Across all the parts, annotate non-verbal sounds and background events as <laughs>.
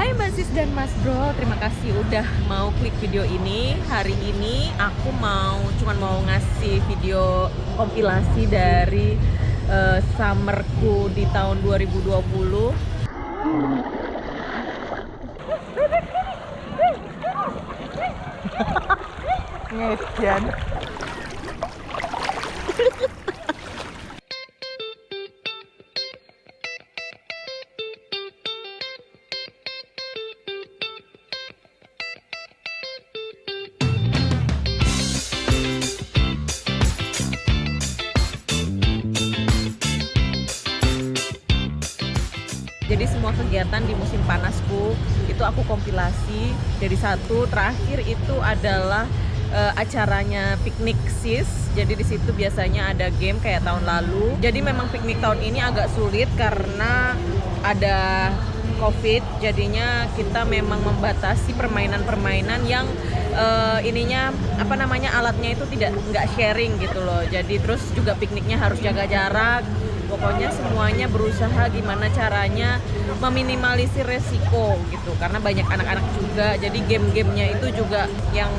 Hai Mbak Sis dan Mas Bro, terima kasih udah mau klik video ini. Hari ini aku mau cuman mau ngasih video kompilasi dari uh, summerku di tahun 2020. Ngedian. Jadi semua kegiatan di musim panasku itu aku kompilasi. Jadi satu terakhir itu adalah uh, acaranya piknik sis. Jadi di situ biasanya ada game kayak tahun lalu. Jadi memang piknik tahun ini agak sulit karena ada covid. Jadinya kita memang membatasi permainan-permainan yang uh, ininya apa namanya alatnya itu tidak nggak sharing gitu loh. Jadi terus juga pikniknya harus jaga jarak pokoknya semuanya berusaha gimana caranya meminimalisir resiko gitu. Karena banyak anak-anak juga jadi game-gamenya itu juga yang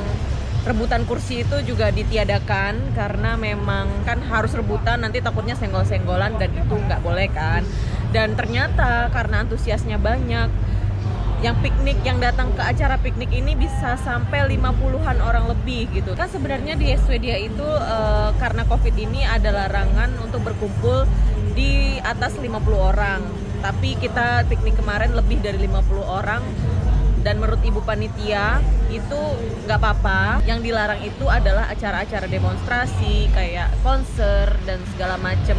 rebutan kursi itu juga ditiadakan. Karena memang kan harus rebutan nanti takutnya senggol-senggolan dan itu nggak boleh kan. Dan ternyata karena antusiasnya banyak yang piknik yang datang ke acara piknik ini bisa sampai 50-an orang lebih gitu. Kan sebenarnya di Swedia itu e, karena covid ini ada larangan untuk berkumpul di atas 50 orang. Tapi kita piknik kemarin lebih dari 50 orang. Dan menurut ibu panitia itu nggak apa-apa. Yang dilarang itu adalah acara-acara demonstrasi kayak konser dan segala macem.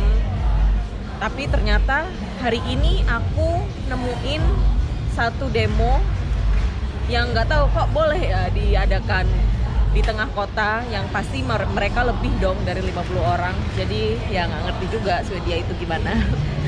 Tapi ternyata hari ini aku nemuin satu demo yang nggak tahu kok boleh ya diadakan di tengah kota yang pasti mereka lebih dong dari 50 orang. Jadi ya nggak ngerti juga Swedia itu gimana <laughs>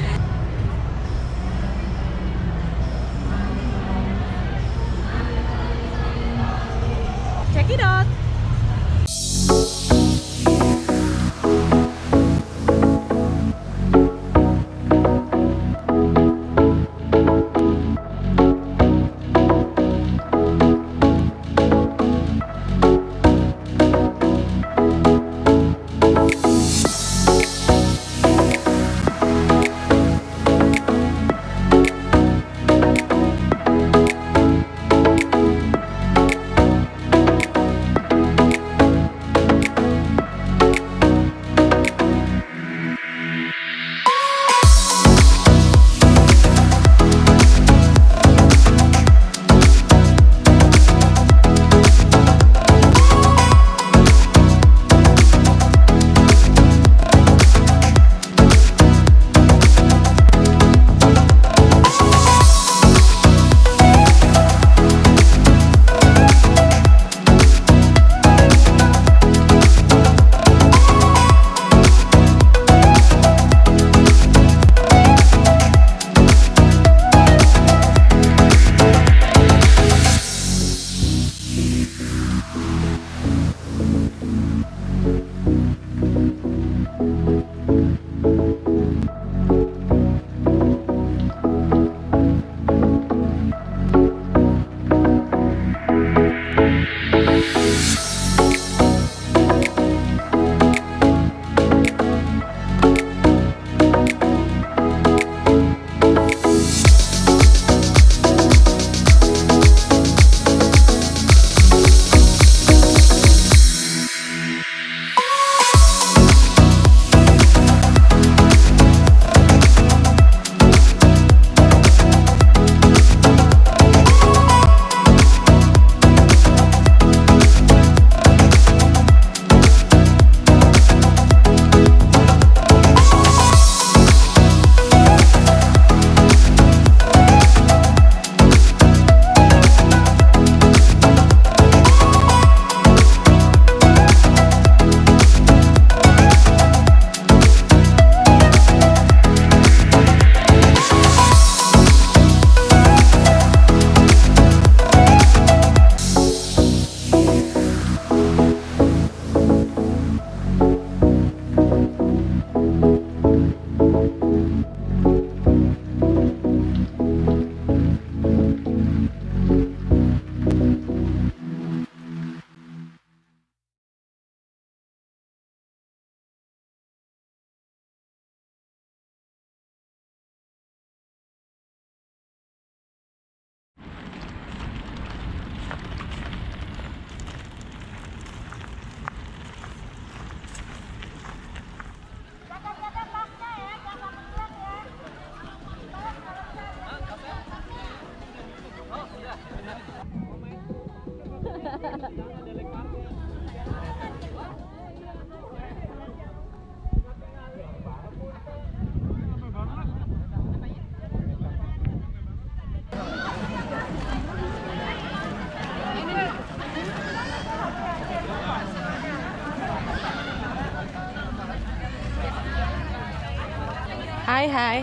Hai hai.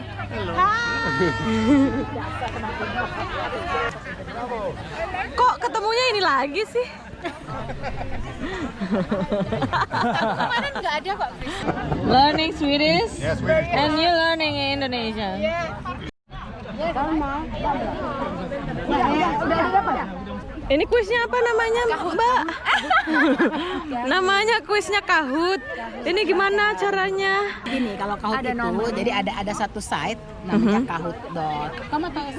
Kok ketemunya ini lagi sih? Kemarin nggak ada kok. Learning Swedish and you learning Indonesian. Ini kuisnya apa namanya, Mbak? <laughs> namanya kuisnya Kahut. Ini gimana caranya? Gini, kalau Kahoot Ada itu nomor. jadi ada ada satu site namanya Mhm. Kahoot dot. Kamu tahu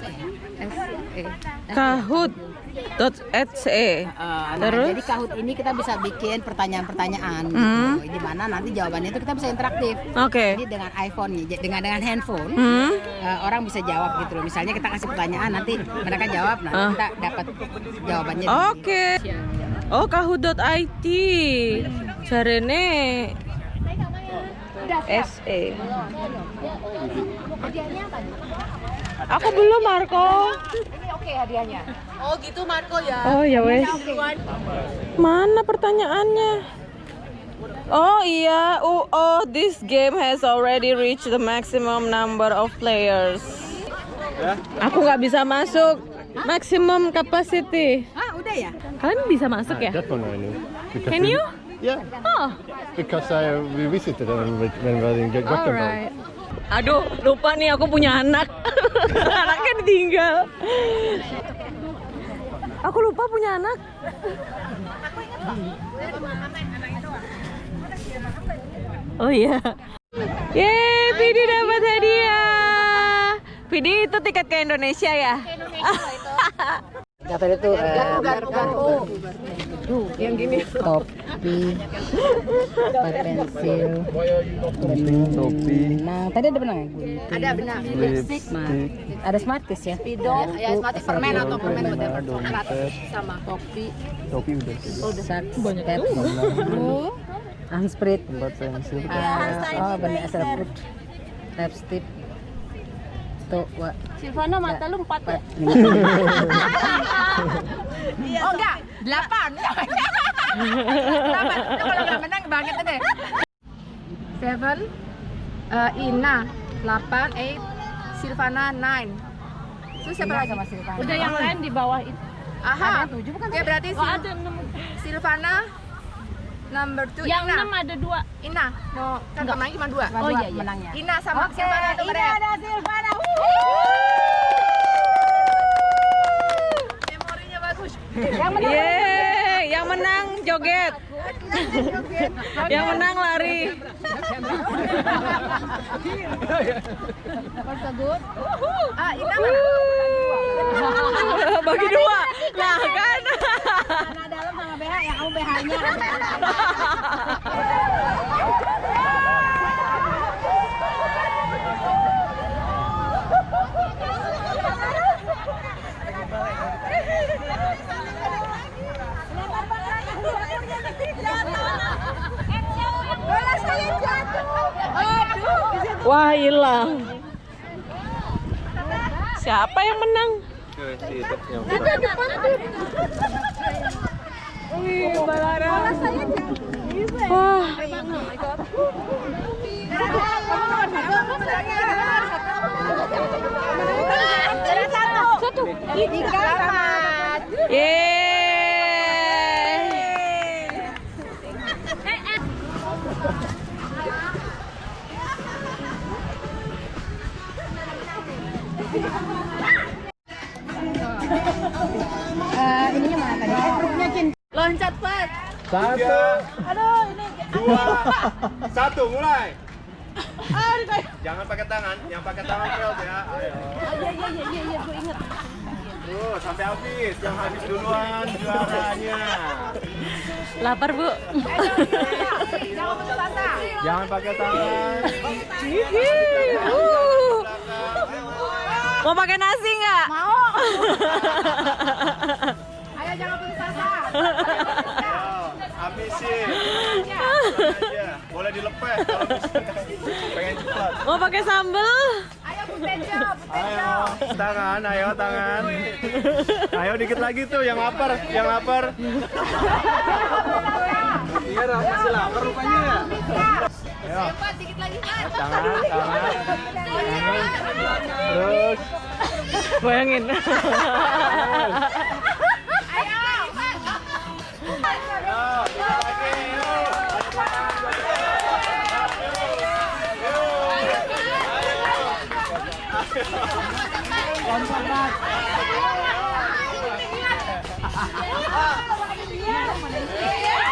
sih? Kahut.se. Eh, nah, Terus? jadi Kahoot ini kita bisa bikin pertanyaan-pertanyaan Hmm. gitu. Di mana nanti jawabannya itu kita bisa interaktif. Oke. Jadi dengan iPhone nya, dengan dengan handphone Hmm. eh, orang bisa jawab gitu loh. Misalnya kita kasih pertanyaan nanti mereka jawab, nah Ah. kita dapat jawabannya. Oke. Oh, kahut.it. Jarene SE. Aku belum Marco. Ini oke hadiahnya. Oh gitu Marco ya. Oh ya wes. Mana pertanyaannya? Oh iya, oh, oh this game has already reached the maximum number of players. Aku nggak bisa masuk maximum capacity. Ah, udah ya? Kalian bisa masuk ya? I know. Because Can we- you? Yeah, Oh, because I we visited them when when we were in Gothenburg. alright. Aduh, lupa nih aku punya anak. <laughs> Anaknya ditinggal. Aku lupa punya anak. Oh iya. Yeay, Vidi dapat hadiah. Vidi itu tiket ke Indonesia ya? Kata itu <laughs> yang gini. Topi, bat pensil, Topi, Nah, tadi ada benang ya? Ada benar. lipstick, Ada smart kiss ya? Spidol, ya semati permen atau permen whatever. Sama. Topi. topi udah gitu. Sak, banyak tab, handsprit, Tempat pensil. ah, oh benar food, lipstick, tuh, wa, Silvana mata lu empat ya? <laughs> oh enggak, delapan, <laughs> delapan, Itu kalau nggak menang banget deh. Seven, eh, Ina, delapan, eight, Silvana, nine. Terus siapa lagi? sama Silvana. Udah yang lain di bawah itu. Aha. Ada tujuh bukan? Oke berarti Oh, Sil- ada enam. Silvana number two Yang Ina. enam ada dua. Ina. No, kan kemarin cuma dua. Oh iya, iya. menangnya. Ina sama Silvana kemarin. ada Silvana. Bagus. Yeay, yang menang joget. yang menang lari. Ah, mana? Bagi dua. Nah, kan. Nah, dalam sama BH, yang kamu BH-nya. <laughs> Wah, hilang. Siapa yang menang? Wih, Balara. Wah, yeay. Eh, ininya mana tadi? Eh, Cin. Loncat, Pat. Satu. Dua. Satu, mulai. Jangan pakai tangan, yang pakai tangan fail ya. Ayo. Iya, iya, iya, iya, iya, gue inget. Tuh, sampai habis. Yang habis duluan juaranya. Lapar, Bu. Jangan putus asa. Jangan pakai tangan. Mau pakai nasi nggak? Mau. <laughs> Ayo jangan putus asa. Habisin. Aja. Boleh dilepeh kalau pengen cepat. Mau pakai sambal? Ayo Putejo, Ayo, tangan, ayo tangan. Ayo dikit lagi tuh yang lapar, yang lapar. Iya, masih lapar rupanya ya. Pak, dikit lagi, Pak. Tangan, tangan. Terus. Bayangin. Ayo. Ayo,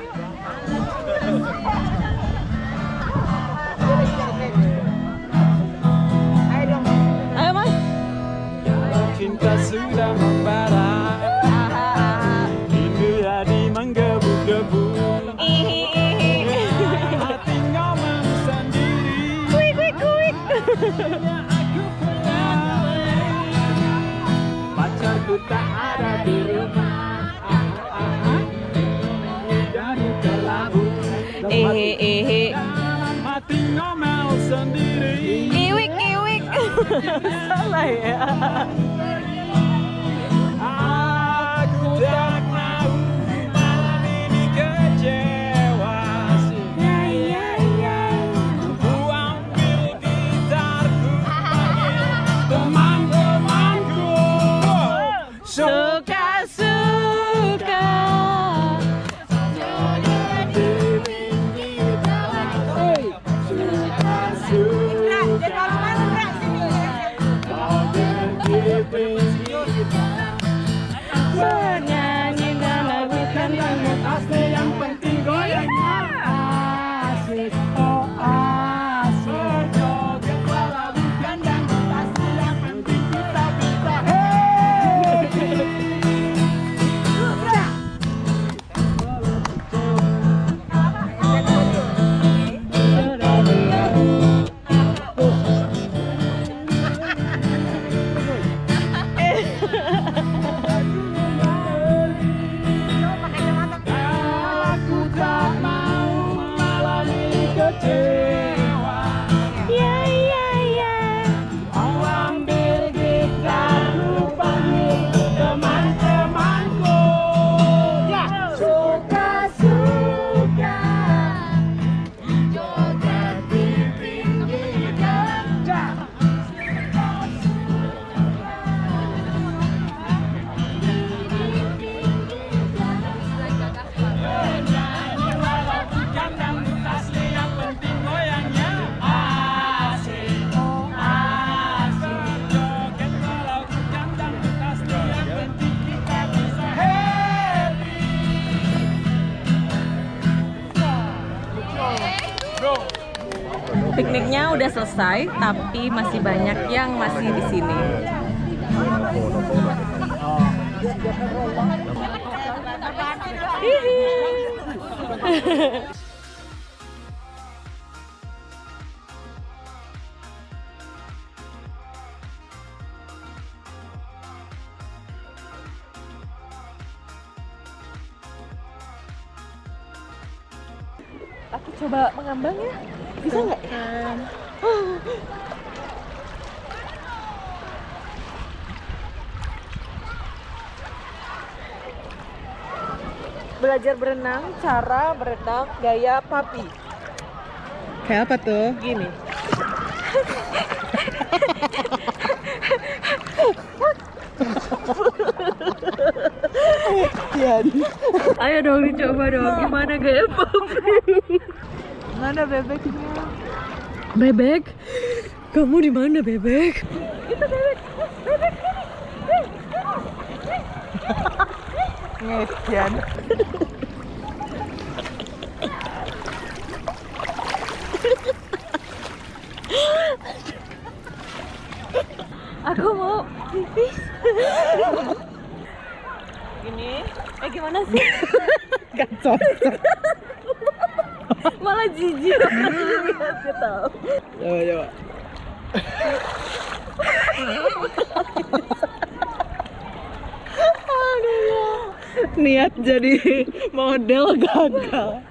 你上来呀 Udah selesai, tapi masih banyak yang masih di sini. Hihi. Aku coba mengambang ya, bisa nggak? Belajar berenang, cara berenang gaya papi. Kayak apa tuh? Gini. Ayo dong dicoba dong, gimana gaya papi? Mana bebeknya? Bebek? Kamu di mana bebek? Ngesian. Aku mau pipis. Gini, eh gimana sih? Gak cocok. Malah jijik lihatnya tau. Coba coba. niat jadi model gagal